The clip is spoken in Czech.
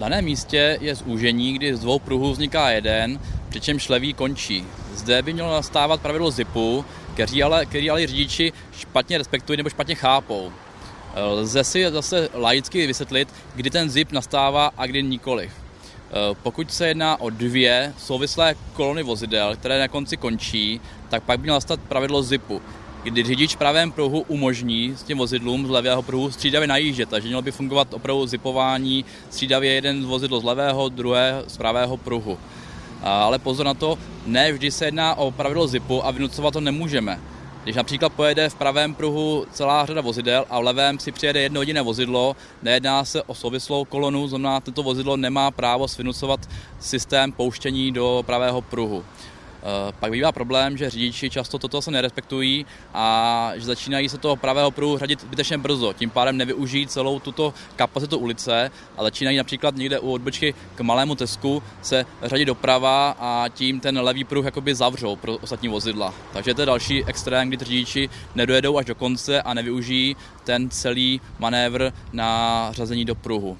daném místě je zúžení, kdy z dvou pruhů vzniká jeden, přičemž levý končí. Zde by mělo nastávat pravidlo zipu, který ale, který ale řidiči špatně respektují nebo špatně chápou. Lze si zase laicky vysvětlit, kdy ten zip nastává a kdy nikoliv. Pokud se jedná o dvě souvislé kolony vozidel, které na konci končí, tak pak by mělo nastat pravidlo zipu, kdy řidič v pravém pruhu umožní s tím vozidlům z levého pruhu střídavě najíždět, takže mělo by fungovat opravdu zipování střídavě jeden z vozidlo z levého, druhé z pravého pruhu. Ale pozor na to, ne vždy se jedná o pravidlo zipu a vynucovat to nemůžeme. Když například pojede v pravém pruhu celá řada vozidel a v levém si přijede jedno jediné vozidlo, nejedná se o souvislou kolonu, znamená, tento vozidlo nemá právo svinucovat systém pouštění do pravého pruhu. Eh, pak bývá problém, že řidiči často toto se nerespektují a že začínají se toho pravého pruhu řadit zbytečně brzo. Tím pádem nevyužijí celou tuto kapacitu ulice a začínají například někde u odbočky k malému tesku se řadit doprava a tím ten levý pruh jakoby zavřou pro ostatní vozidla. Takže to je další extrém, kdy řidiči nedojedou až do konce a nevyužijí ten celý manévr na řazení do pruhu.